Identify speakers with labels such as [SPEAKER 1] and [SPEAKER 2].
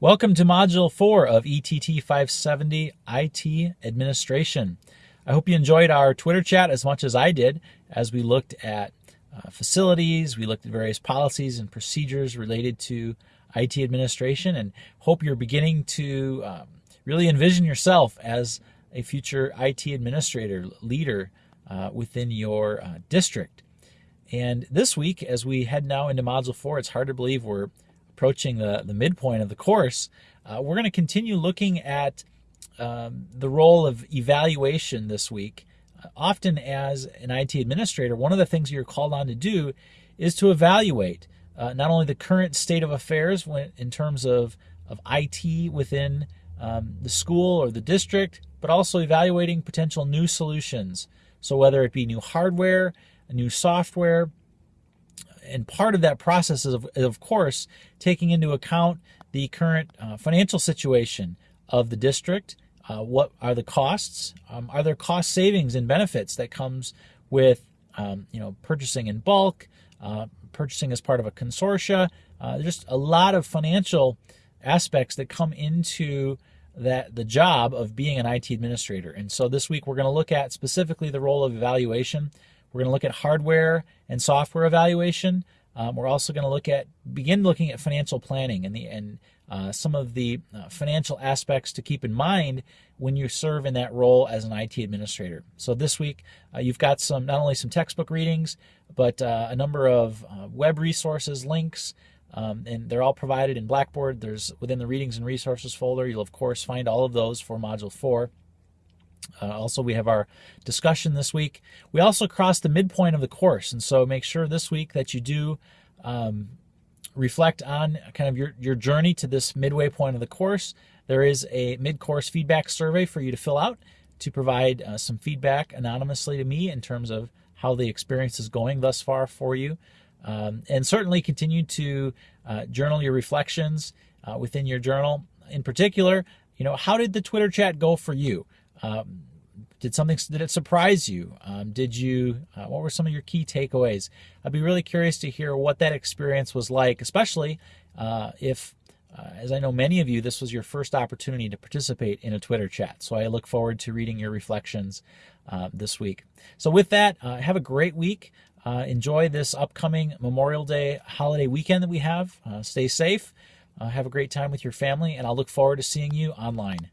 [SPEAKER 1] Welcome to Module 4 of ETT 570 IT Administration. I hope you enjoyed our Twitter chat as much as I did as we looked at uh, facilities, we looked at various policies and procedures related to IT administration, and hope you're beginning to um, really envision yourself as a future IT administrator, leader uh, within your uh, district. And this week, as we head now into Module 4, it's hard to believe we're approaching the, the midpoint of the course, uh, we're going to continue looking at um, the role of evaluation this week. Uh, often, as an IT administrator, one of the things you're called on to do is to evaluate uh, not only the current state of affairs when, in terms of, of IT within um, the school or the district, but also evaluating potential new solutions. So, whether it be new hardware, new software, and part of that process is, of, of course, taking into account the current uh, financial situation of the district. Uh, what are the costs? Um, are there cost savings and benefits that comes with um, you know purchasing in bulk, uh, purchasing as part of a consortia? Uh, just a lot of financial aspects that come into that the job of being an IT administrator. And so this week we're going to look at specifically the role of evaluation we're going to look at hardware and software evaluation. Um, we're also going to look at begin looking at financial planning and the and uh, some of the uh, financial aspects to keep in mind when you serve in that role as an IT administrator. So this week uh, you've got some not only some textbook readings, but uh, a number of uh, web resources, links, um, and they're all provided in Blackboard. There's within the readings and resources folder. You'll of course find all of those for Module Four. Uh, also, we have our discussion this week. We also crossed the midpoint of the course, and so make sure this week that you do um, reflect on kind of your, your journey to this midway point of the course. There is a mid-course feedback survey for you to fill out to provide uh, some feedback anonymously to me in terms of how the experience is going thus far for you. Um, and certainly continue to uh, journal your reflections uh, within your journal. In particular, you know, how did the Twitter chat go for you? Um, did something did it surprise you? Um, did you? Uh, what were some of your key takeaways? I'd be really curious to hear what that experience was like, especially uh, if, uh, as I know many of you, this was your first opportunity to participate in a Twitter chat. So I look forward to reading your reflections uh, this week. So with that, uh, have a great week. Uh, enjoy this upcoming Memorial Day holiday weekend that we have. stay safe. have a great time with your family, and I'll look forward to seeing you online.